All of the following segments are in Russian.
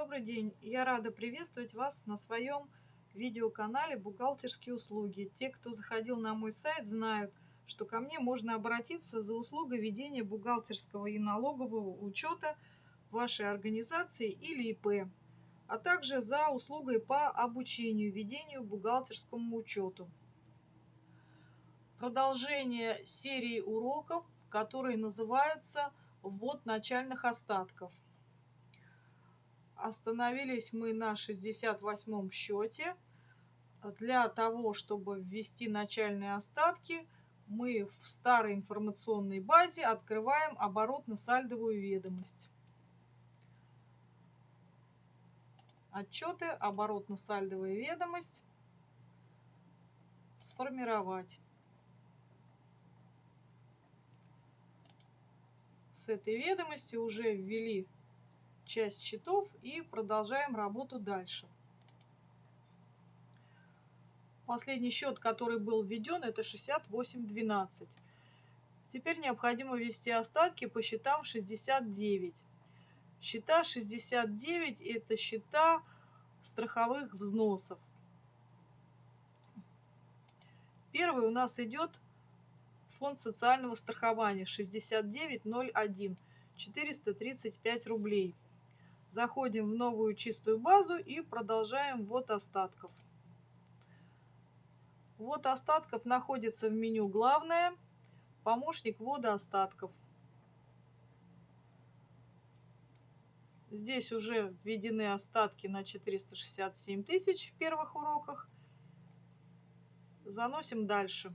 Добрый день! Я рада приветствовать вас на своем видеоканале «Бухгалтерские услуги». Те, кто заходил на мой сайт, знают, что ко мне можно обратиться за услугой ведения бухгалтерского и налогового учета вашей организации или ИП, а также за услугой по обучению ведению бухгалтерскому учету. Продолжение серии уроков, которые называются «Ввод начальных остатков». Остановились мы на 68 счете. Для того, чтобы ввести начальные остатки, мы в старой информационной базе открываем оборотно-сальдовую ведомость. Отчеты, оборотно-сальдовая ведомость. Сформировать. С этой ведомости уже ввели часть счетов и продолжаем работу дальше. Последний счет, который был введен, это 68.12. Теперь необходимо ввести остатки по счетам 69. Счета 69 это счета страховых взносов. Первый у нас идет фонд социального страхования 6901 435 рублей. Заходим в новую чистую базу и продолжаем ввод остатков. Ввод остатков находится в меню «Главное», помощник ввода остатков. Здесь уже введены остатки на 467 тысяч в первых уроках. Заносим дальше.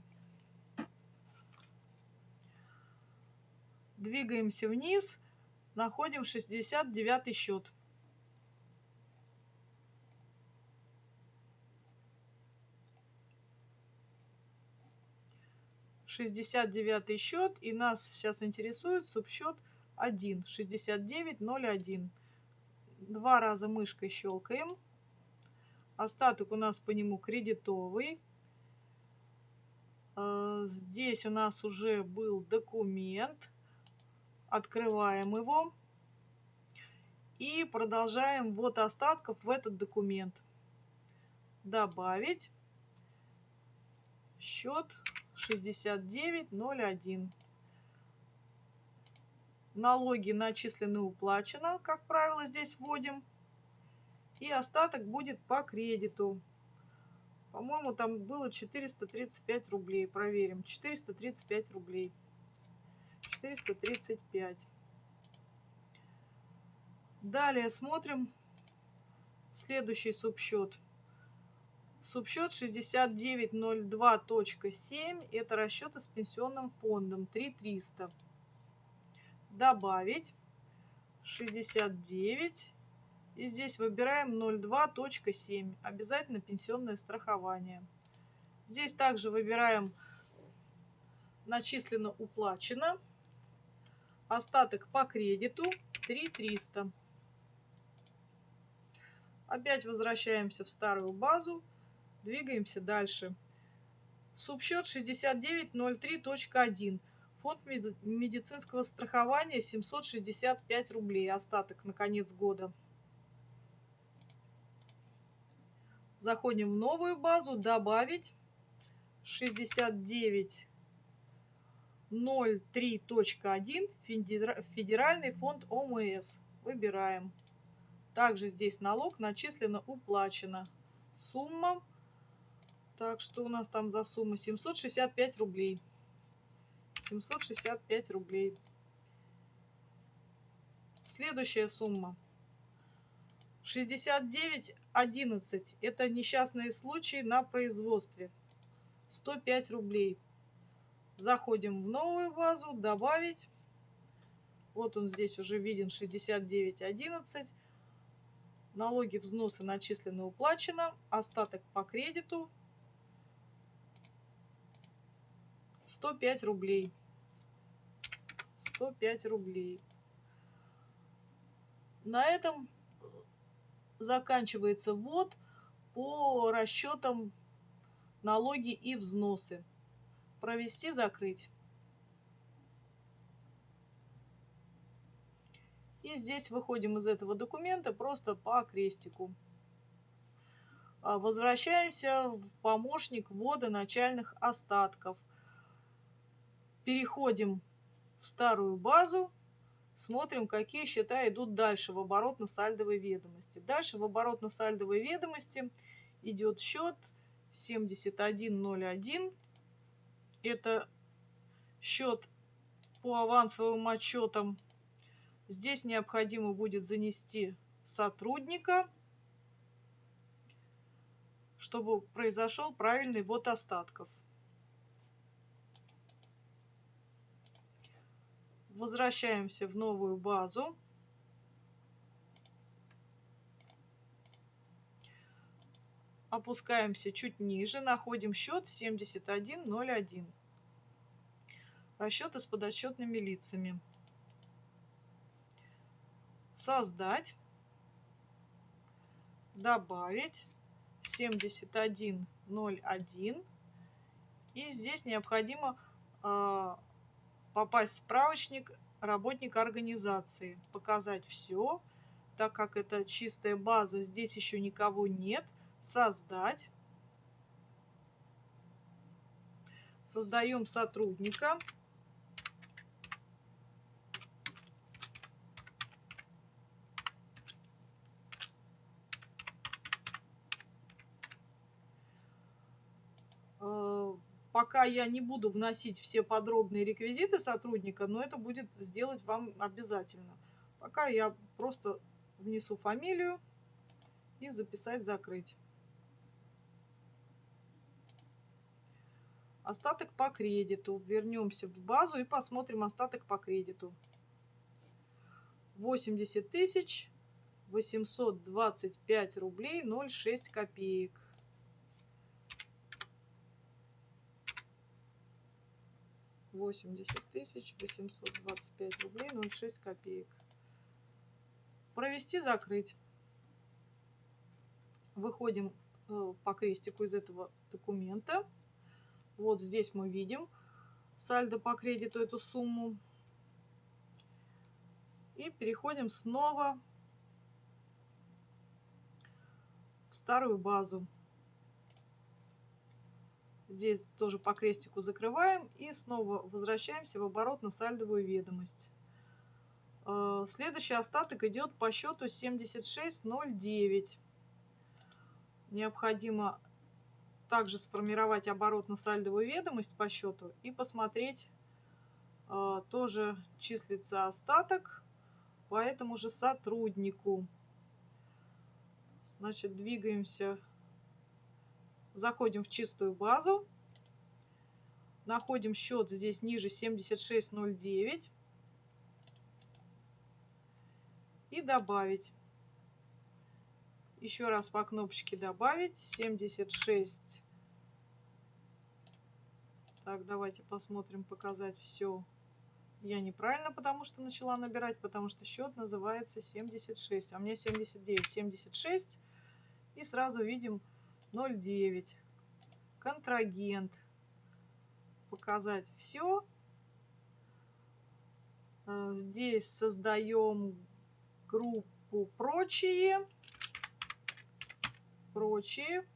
Двигаемся вниз находим 69 счет. Шестьдесят девятый счет и нас сейчас интересует субсчет 1 6901 два раза мышкой щелкаем остаток у нас по нему кредитовый. Э, здесь у нас уже был документ Открываем его и продолжаем ввод остатков в этот документ. Добавить счет 6901. Налоги начислены уплачено, как правило, здесь вводим. И остаток будет по кредиту. По-моему, там было 435 рублей. Проверим. 435 рублей. 435. Далее смотрим следующий субсчет. Субсчет 6902.7 это расчеты с пенсионным фондом 3300. Добавить 69 и здесь выбираем 02.7. Обязательно пенсионное страхование. Здесь также выбираем начислено уплачено. Остаток по кредиту 3300. Опять возвращаемся в старую базу. Двигаемся дальше. Субсчет 6903.1. Фонд медицинского страхования 765 рублей. Остаток на конец года. Заходим в новую базу. Добавить 69 03.1 Федеральный фонд ОМС. Выбираем. Также здесь налог начислено, уплачено. Сумма. Так, что у нас там за сумма? 765 рублей. 765 рублей. Следующая сумма. 69.11. Это несчастные случаи на производстве. 105 рублей. Заходим в новую базу, добавить. Вот он здесь уже виден 69.11. Налоги, взносы начислены, уплачено. Остаток по кредиту 105 рублей. 105 рублей. На этом заканчивается ввод по расчетам налоги и взносы провести, закрыть. И здесь выходим из этого документа просто по крестику. А, возвращаемся в помощник ввода начальных остатков. Переходим в старую базу, смотрим, какие счета идут дальше в оборотно-сальдовой ведомости. Дальше в оборотно-сальдовой ведомости идет счет 7101. Это счет по авансовым отчетам. Здесь необходимо будет занести сотрудника, чтобы произошел правильный ввод остатков. Возвращаемся в новую базу. Опускаемся чуть ниже, находим счет 7101. Расчеты с подотчетными лицами. Создать. Добавить 7101. И здесь необходимо э, попасть в справочник работника организации, показать все, так как это чистая база, здесь еще никого нет, создать. Создаем сотрудника. пока я не буду вносить все подробные реквизиты сотрудника, но это будет сделать вам обязательно. Пока я просто внесу фамилию и записать закрыть. Остаток по кредиту. Вернемся в базу и посмотрим остаток по кредиту. 80 тысяч 825 рублей 0,6 копеек. 80 тысяч 825 рублей 06 копеек. Провести, закрыть. Выходим э, по крестику из этого документа. Вот здесь мы видим сальдо по кредиту, эту сумму. И переходим снова в старую базу. Здесь тоже по крестику закрываем и снова возвращаемся в оборотно-сальдовую ведомость. Э, следующий остаток идет по счету 7609. Необходимо также сформировать оборотно-сальдовую ведомость по счету и посмотреть, э, тоже числится остаток по этому же сотруднику. Значит, двигаемся Заходим в чистую базу. Находим счет здесь ниже 7609. И добавить. Еще раз по кнопочке добавить. 76. Так, давайте посмотрим, показать все. Я неправильно, потому что начала набирать, потому что счет называется 76. А мне 79. 76. И сразу видим 0,9. Контрагент. Показать все. Э, здесь создаем группу прочие. Прочие.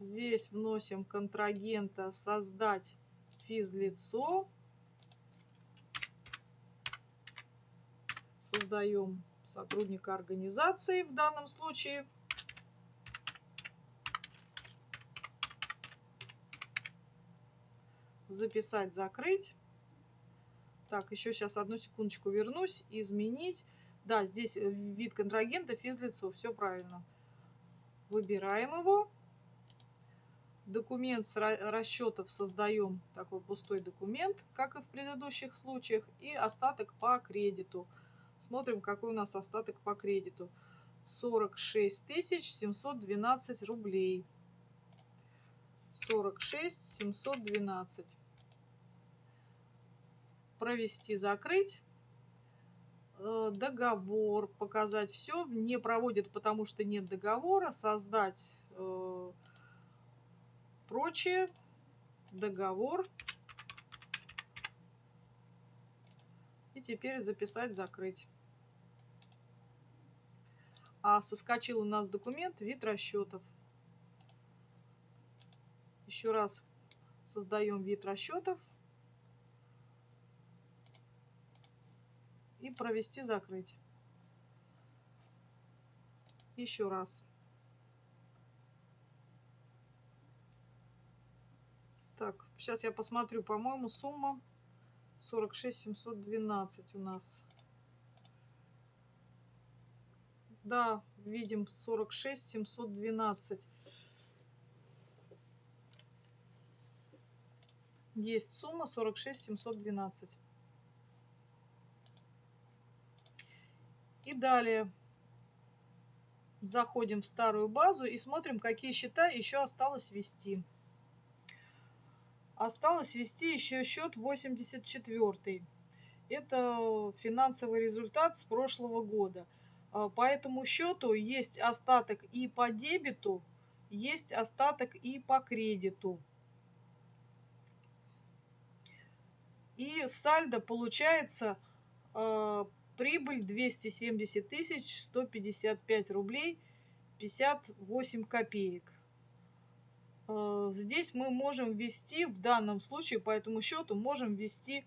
Здесь вносим контрагента создать физлицо. Создаем сотрудника организации в данном случае. записать, закрыть. Так, еще сейчас одну секундочку вернусь, изменить. Да, здесь вид контрагента, физлицо, все правильно. Выбираем его. Документ с расчетов создаем такой пустой документ, как и в предыдущих случаях. И остаток по кредиту. Смотрим, какой у нас остаток по кредиту. 46 712 рублей. 46 712 провести, закрыть. Э, договор, показать все. Не проводит, потому что нет договора. Создать э, прочее. Договор. И теперь записать, закрыть. А соскочил у нас документ вид расчетов. Еще раз создаем вид расчетов. И провести, закрыть. Еще раз. Так, сейчас я посмотрю, по-моему, сумма 46 712 у нас. Да, видим 46 712. Есть сумма 46 712. И далее заходим в старую базу и смотрим, какие счета еще осталось ввести. Осталось ввести еще счет 84. Это финансовый результат с прошлого года. А, по этому счету есть остаток и по дебету, есть остаток и по кредиту. И сальдо получается э, прибыль 270 тысяч 155 рублей 58 копеек. Э, здесь мы можем ввести, в данном случае по этому счету, можем ввести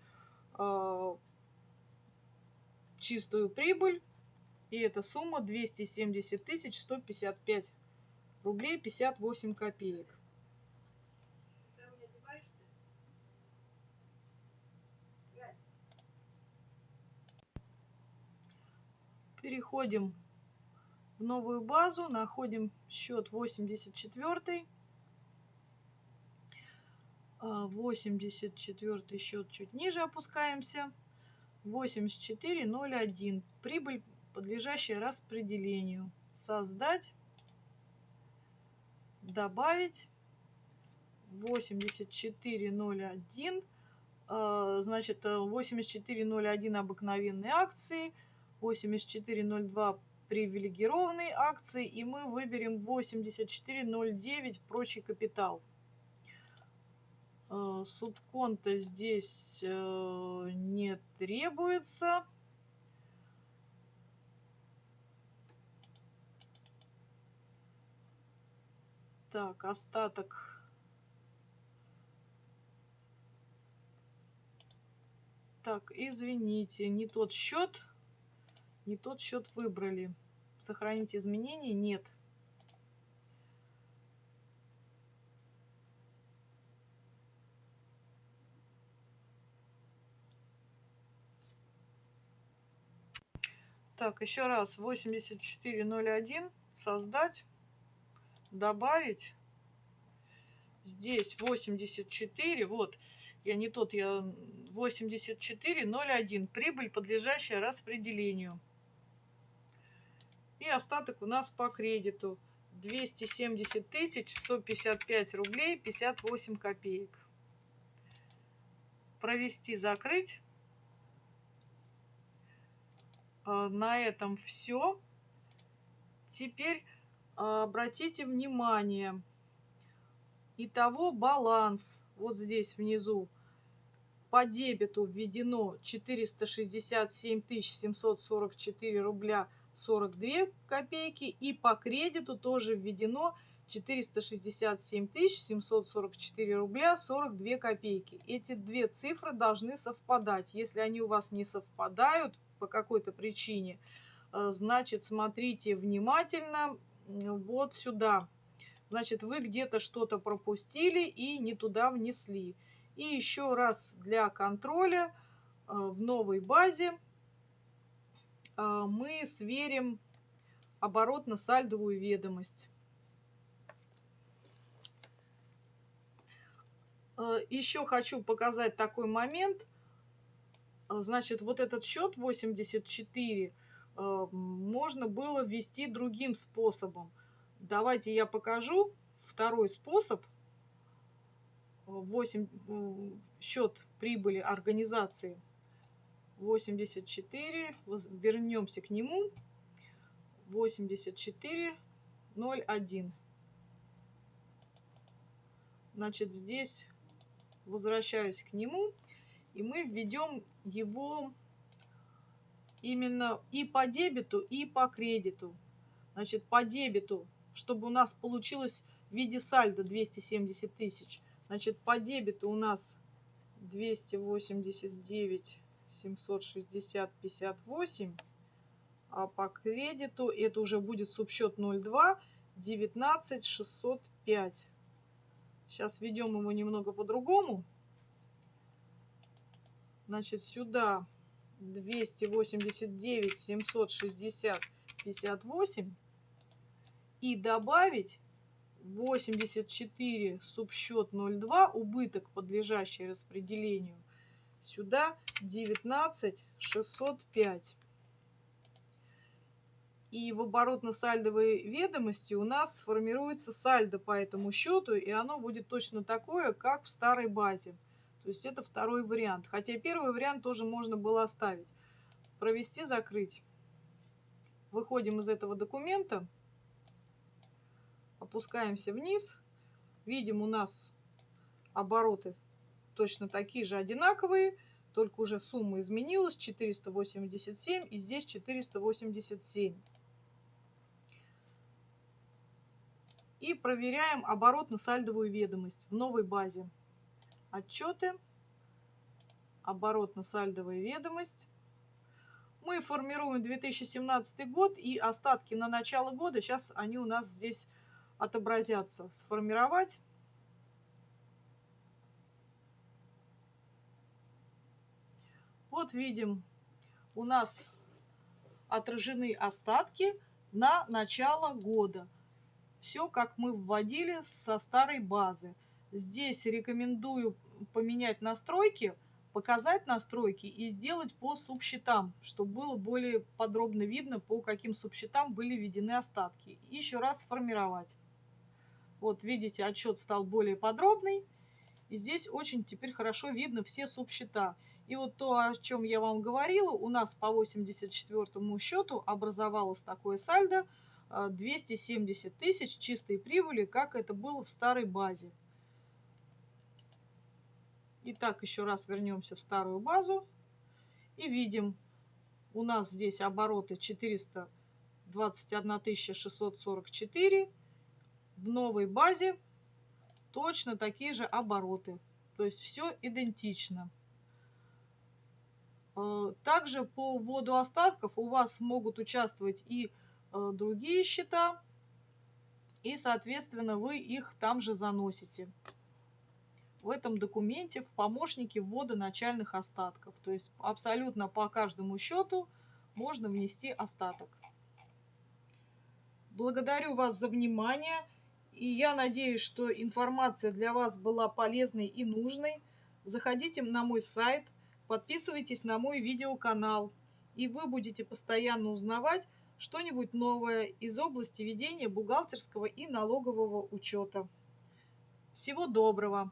э, чистую прибыль. И эта сумма 270 тысяч 155 рублей 58 копеек. Переходим в новую базу, находим счет 84. 84 счет чуть ниже опускаемся. 84.01. Прибыль, подлежащая распределению. Создать. Добавить. 84.01. А, значит, 84.01 обыкновенные акции. 84.02 привилегированные акции. И мы выберем 84.09 прочий капитал. Э, субконта здесь э, не требуется. Так, остаток. Так, извините, не тот счет. Не тот счет выбрали. Сохранить изменения? Нет. Так, еще раз. 8401. Создать. Добавить. Здесь 84. Вот. Я не тот, я 8401. Прибыль, подлежащая распределению. И остаток у нас по кредиту. 270 тысяч 155 рублей 58 копеек. Провести, закрыть. А, на этом все. Теперь а, обратите внимание. Итого баланс вот здесь внизу по дебету введено 467 744 рубля 42 копейки и по кредиту тоже введено 467 744 рубля 42 копейки. Эти две цифры должны совпадать. Если они у вас не совпадают, по какой-то причине, э, значит, смотрите внимательно вот сюда. Значит, вы где-то что-то пропустили и не туда внесли. И еще раз для контроля э, в новой базе э, мы сверим оборотно-сальдовую ведомость. Еще хочу показать такой момент – значит, вот этот счет 84 э, можно было ввести другим способом. Давайте я покажу второй способ. 8, счет прибыли организации 84. Вернемся к нему. 84.01. Значит, здесь возвращаюсь к нему и мы введем его именно и по дебету, и по кредиту. Значит, по дебету, чтобы у нас получилось в виде сальда 270 тысяч. Значит, по дебету у нас 289 760 58 а по кредиту это уже будет субсчет 02 19 605 сейчас ведем его немного по-другому значит сюда 289 760 58 и добавить 84 субсчет 02 убыток подлежащий распределению сюда 19 605 и в оборотно-сальдовой ведомости у нас сформируется сальдо по этому счету, и оно будет точно такое, как в старой базе. То есть это второй вариант. Хотя первый вариант тоже можно было оставить. Провести, закрыть. Выходим из этого документа, опускаемся вниз, видим у нас обороты точно такие же одинаковые, только уже сумма изменилась 487 и здесь 487. И проверяем оборотно-сальдовую ведомость в новой базе. Отчеты, оборотно-сальдовая ведомость. Мы формируем 2017 год и остатки на начало года, сейчас они у нас здесь отобразятся. Сформировать. Вот видим, у нас отражены остатки на начало года все, как мы вводили со старой базы. Здесь рекомендую поменять настройки, показать настройки и сделать по субсчетам, чтобы было более подробно видно, по каким субсчетам были введены остатки. И еще раз сформировать. Вот видите, отчет стал более подробный. И здесь очень теперь хорошо видно все субсчета. И вот то, о чем я вам говорила, у нас по 84 счету образовалось такое сальдо – 270 а, тысяч чистой прибыли, как это было в старой базе. Итак, еще раз вернемся в старую базу и видим, у нас здесь обороты 421 644. В новой базе точно такие же обороты. То есть все идентично. А, также по вводу остатков у вас могут участвовать и Э, другие счета, и, соответственно, вы их там же заносите в этом документе в помощнике ввода начальных остатков. То есть абсолютно по каждому счету можно внести остаток. Благодарю вас за внимание. И я надеюсь, что информация для вас была полезной и нужной. Заходите на мой сайт, подписывайтесь на мой видеоканал. И вы будете постоянно узнавать, что-нибудь новое из области ведения бухгалтерского и налогового учета. Всего доброго!